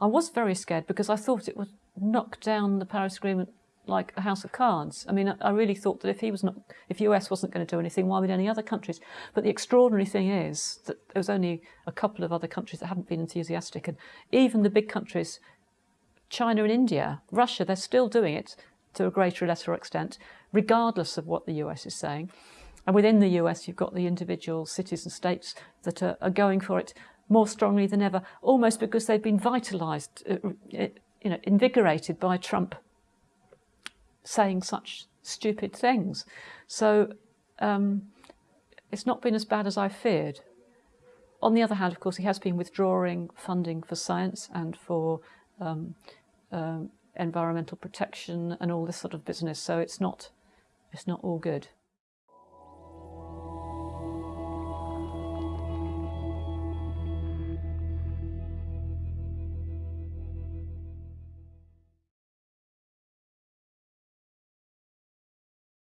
I was very scared because I thought it would knock down the Paris Agreement like a house of cards. I mean, I really thought that if he was not, if US wasn't going to do anything, why would any other countries? But the extraordinary thing is that there was only a couple of other countries that haven't been enthusiastic, and even the big countries, China and India, Russia, they're still doing it to a greater or lesser extent, regardless of what the US is saying. And within the US, you've got the individual cities and states that are, are going for it more strongly than ever, almost because they've been vitalised, uh, uh, you know, invigorated by Trump saying such stupid things. So um, it's not been as bad as I feared. On the other hand, of course, he has been withdrawing funding for science and for um, um, environmental protection and all this sort of business. So it's not, it's not all good.